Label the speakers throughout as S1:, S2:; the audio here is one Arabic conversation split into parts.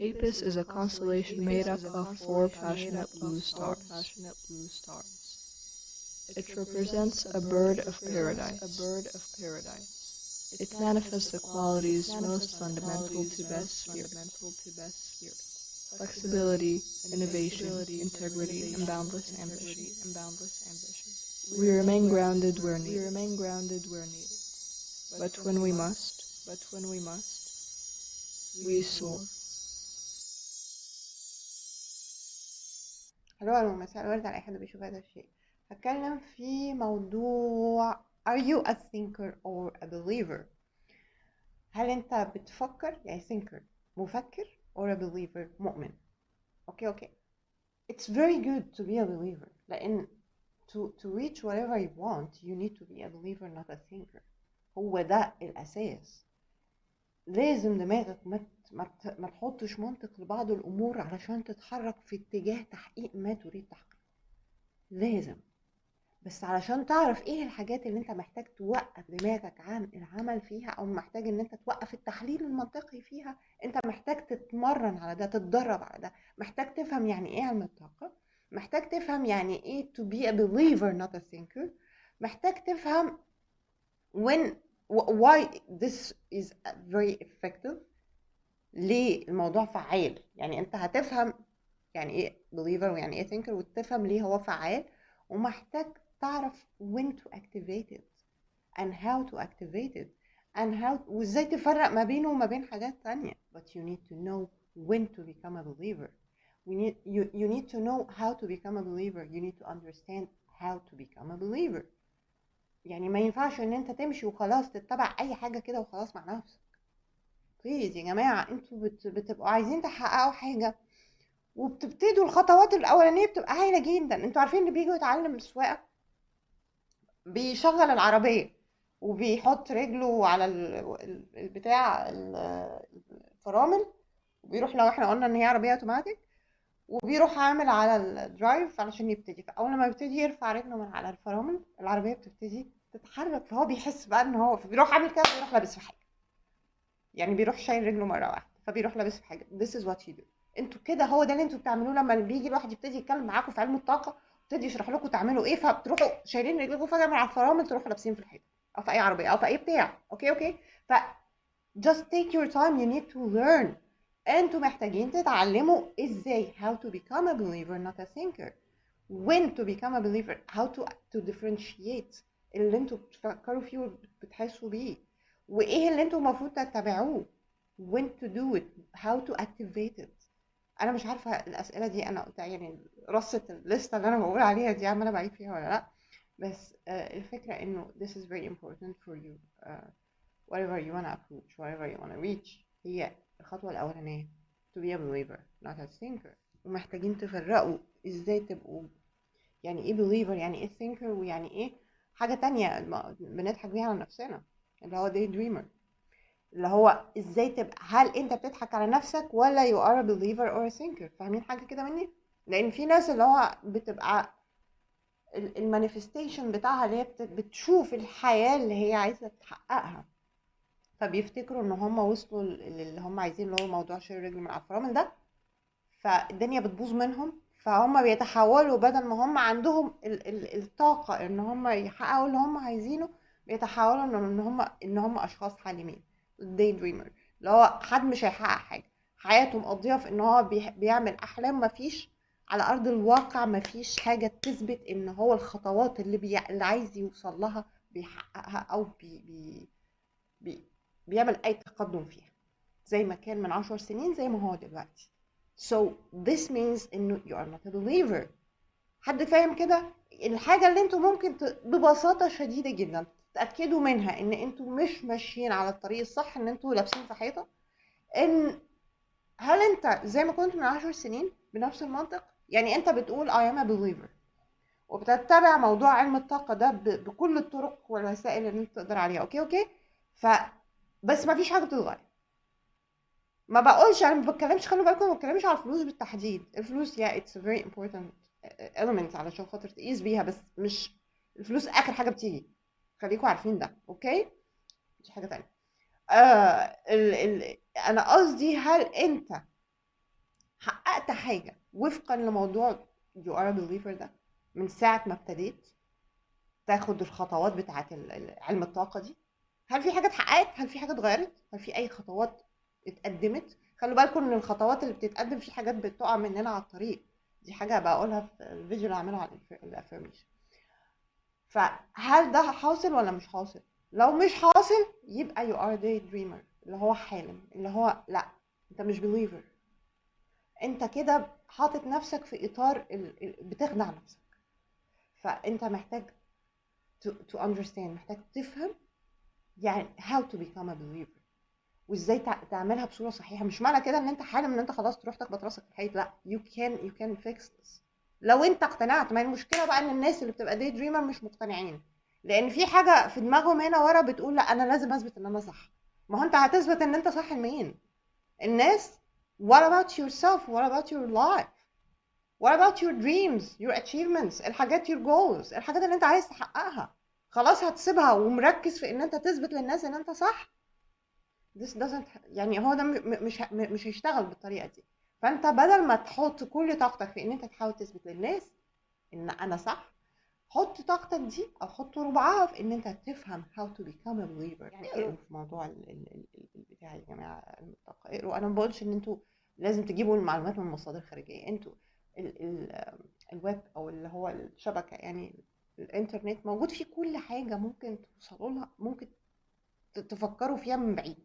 S1: Apis is a constellation made up of four passionate blue stars. It represents a bird of paradise. It manifests the qualities most fundamental to best sphere. Flexibility, innovation, integrity, and boundless ambition. We remain grounded where needed. But when we must, but when we must, we soar.
S2: ألو مساء الورد على اي حد بيشوف هذا الشيء هتكلم في موضوع are you a thinker or a believer هل انت بتفكر يعني thinker مفكر or a believer مؤمن okay okay it's very good to be a believer لأن to, to reach whatever you want you need to be a believer not a thinker هو ده الاساس لازم دماغك ما ما تحطش منطق لبعض الأمور علشان تتحرك في اتجاه تحقيق ما تريد تحقيقه لازم. بس علشان تعرف إيه الحاجات اللي أنت محتاج توقف دماغك عن العمل فيها أو محتاج إن أنت توقف التحليل المنطقي فيها أنت محتاج تتمرن على ده تتدرب على ده. محتاج تفهم يعني إيه علم الطاقة. محتاج تفهم يعني إيه to be a believer not a thinker. محتاج تفهم when why this is very effective. ليه الموضوع فعال يعني انت هتفهم يعني إيه believer ويعني إيه thinker وتفهم ليه هو فعال ومحتاج تعرف when to activate it and how to activate it and how وازاي تفرق ما بينه وما بين حاجات تانية but you need to know when to become a believer we need you, you need to know how to become a believer you need to understand how to become a believer يعني ما ينفعش ان انت تمشي وخلاص تتبع اي حاجة كده وخلاص مع نفسك بليز يا جماعة أنتوا بت... بتبقوا عايزين تحققوا حاجة وبتبتدوا الخطوات الأولانية بتبقى هايلة جدا. أنتوا عارفين اللي بيجوا يتعلم السواقة؟ بيشغل العربية وبيحط رجله على ال- ال- البتاع ال- الفرامل وبيروح لو إحنا قلنا إن هي عربية أوتوماتيك وبيروح عامل على الدرايف علشان يبتدي. فأول ما يبتدي يرفع رجله من على الفرامل العربية بتبتدي تتحرك فهو بيحس بقى إن هو بيروح عامل كده بيروح لابس في حاجة يعني بيروح شايل رجله مرة واحدة فبيروح لابس في حاجة. This is what you do. أنتوا كده هو ده اللي أنتوا بتعملوه لما بيجي الواحد يبتدي يتكلم معاكم في علم الطاقة يبتدي يشرح لكم تعملوا إيه فبتروحوا شايلين رجلكم فجأة من على الفرامل تروحوا لابسين في الحيطة أو في أي عربية أو في أي بتاع. okay okay ف just take your time. You need to learn. أنتوا محتاجين تتعلموا إزاي how to become a believer not a thinker. When to become a believer. How to to differentiate اللي أنتوا بتفكروا فيه وبتحسوا بيه. وإيه اللي أنتوا المفروض تتبعوه when to do it how to activate it. أنا مش عارفة الأسئلة دي أنا يعني رصة الليستة اللي أنا بقول عليها دي عمالة بعيد فيها ولا لأ. بس آه، الفكرة إنه this is very important for you. uh, whatever you wanna approach whatever you wanna reach. هي الخطوة الأولانية to be a believer not a thinker. ومحتاجين تفرقوا إزاي تبقوا يعني إيه believer يعني إيه thinker ويعني إيه حاجة تانية بنضحك بيها على نفسنا. اللي هو day dreamer. اللي هو إزاي تبقى هل أنت بتضحك على نفسك ولا a believer or a thinker فاهمين حاجة كده مني؟ لأن في ناس اللي هو بتبقى ال manifestation بتاعها اللي هي بت- بتشوف الحياة اللي هي عايزة تحققها. فبيفتكروا إن هم وصلوا اللي هم عايزين اللي هو موضوع شيل رجل من الفرامل ده. فالدنيا بتبوظ منهم. فهم بيتحولوا بدل ما هم عندهم ال- ال- الطاقة إن هم يحققوا اللي هم عايزينه بيتحولوا ان هم إن هم أشخاص حالمين ال day dreamer اللي هو حد مش هيحقق حاجة. حياته مقضية في إن هو بي- بيعمل أحلام مفيش على أرض الواقع مفيش حاجة تثبت إن هو الخطوات اللي, بي... اللي عايز يوصل لها بيحققها أو بي... بي... بي... بيعمل أي تقدم فيها. زي ما كان من عشر سنين زي ما هو دلوقتي. So this means إنه you are not a believer. حد فاهم كده؟ الحاجة اللي أنتوا ممكن ت... ببساطة شديدة جدا. تتأكدوا منها إن أنتوا مش ماشيين على الطريق الصح إن أنتوا لابسين في حيطة. إن هل أنت زي ما كنت من عشر سنين بنفس المنطق؟ يعني أنت بتقول I am a believer. وبتتبع موضوع علم الطاقة ده. بكل الطرق والوسائل اللي أنت تقدر عليها. okay okay؟ ف بس ما فيش حاجة بتتغير. ما بقولش أنا ما بتكلمش خلوا بالكم ما بتكلمش على الفلوس بالتحديد. الفلوس yeah it's very important element علشان خاطر تقيس بيها بس مش الفلوس آخر حاجة بتيجي. خليكم عارفين ده okay؟ مش حاجة تانية. آه ال ال أنا قصدي هل أنت حققت حاجة وفقا لموضوع you are a believer ده من ساعة ما ابتديت تاخد الخطوات ال- علم الطاقة دي؟ هل في حاجة اتحققت؟ هل في حاجة اتغيرت؟ هل في أي خطوات اتقدمت؟ خلوا بالكم إن الخطوات اللي بتتقدم في حاجات بتقع مننا على الطريق. دي حاجة بقولها في الفيديو اللي هعمله على الافirmation فهل ده حاصل ولا مش حاصل؟ لو مش حاصل يبقى you are daydreamer اللي هو حالم اللي هو لا انت مش believer. انت كده حاطط نفسك في إطار بتخدع نفسك. فانت محتاج to, to understand محتاج تفهم يعني how to become a believer. وازاي تع- تعملها بصورة صحيحة. مش معنى كده إن أنت حالم إن أنت خلاص تروح تخبط راسك في الحيط لا. You can you can fix this. لو انت اقتنعت ما المشكلة بقى إن الناس اللي بتبقى داي دريمر مش مقتنعين. لأن في حاجة في دماغهم هنا ورا بتقول لأ أنا لازم أثبت إن أنا صح. ما هو أنت هتثبت إن أنت صح لمين؟ الناس. What about yourself? What about your life? What about your dreams? Your achievements? الحاجات your goals? الحاجات اللي أنت عايز تحققها. خلاص هتسيبها ومركز في إن أنت تثبت للناس إن أنت صح. This doesn't يعني هو ده مش مش هيشتغل بالطريقة دي. فأنت بدل ما تحط كل طاقتك في إن أنت تحاول تثبت للناس إن أنا صح حط طاقتك دي أو حط ربعها في إن أنت تفهم how to become a believer. يعني اقروا في موضوع ال- ال- ال- ال- البتاع يا جماعة اقروا أنا ما بقولش إن أنتوا لازم تجيبوا المعلومات من مصادر خارجيه أنتوا ال ال الويب أو اللي هو الشبكة يعني الإنترنت موجود فيه كل حاجة ممكن توصلوا لها ممكن تفكروا فيها من بعيد.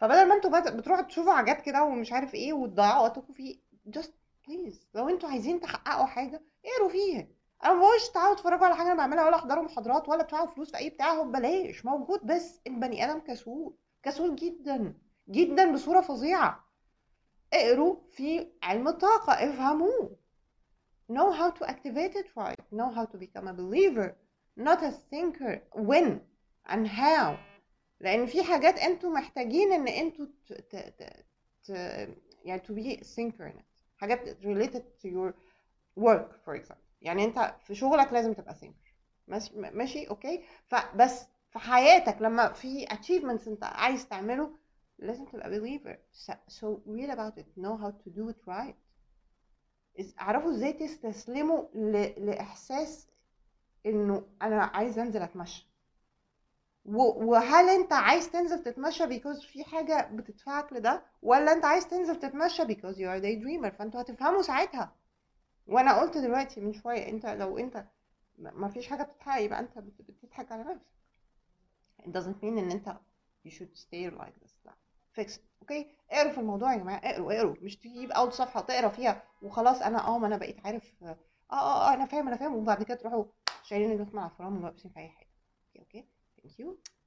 S2: فبدل ما أنتوا بت- بتروحوا تشوفوا حاجات كده ومش عارف إيه وتضيعوا وقتكم فيه just please لو أنتوا عايزين تحققوا حاجة اقروا فيها. أنا بقولش تعالوا اتفرجوا على حاجة أنا بعملها ولا احضروا محاضرات ولا تدفعوا فلوس في اي بتاع هو ببلاش موجود بس البني آدم كسول كسول جدا جدا بصورة فظيعة. اقروا في علم الطاقة افهموه. Know how to activate it right. Know how to become a believer not a thinker. When and how. لأن في حاجات أنتوا محتاجين إن أنتوا ت... ت... ت... ت... يعني to be it حاجات related to your work for example. يعني أنت في شغلك لازم تبقى thinker ماشي؟ أوكي؟ فبس في حياتك لما في achievements أنت عايز تعمله لازم تبقى believer. So, read about it. Know how to do it right. اعرفوا إزاي تستسلموا ل... لإحساس إنه أنا عايز أنزل أتمشى. وهل انت عايز تنزل تتمشى because في حاجة بتدفعك لده؟ ولا انت عايز تنزل تتمشى because you are daydreamer فانتوا هتفهموا ساعتها. وأنا قلت دلوقتي من شوية انت لو انت ما فيش حاجة بتتحقق يبقى انت بت- بتضحك على نفسك. It doesn't mean ان انت you should stay like this. لا. Fix it. أوكي اقروا في الموضوع يا جماعة. اقروا اقروا. مش تجيب اول صفحة تقرا فيها وخلاص أنا آه ما أنا بقيت عارف آه آه آه أنا فاهم أنا فاهم. وبعد كده تروحوا شايلين رجلكم على الفرامل ولابسين في أي حاجة. okay okay thank you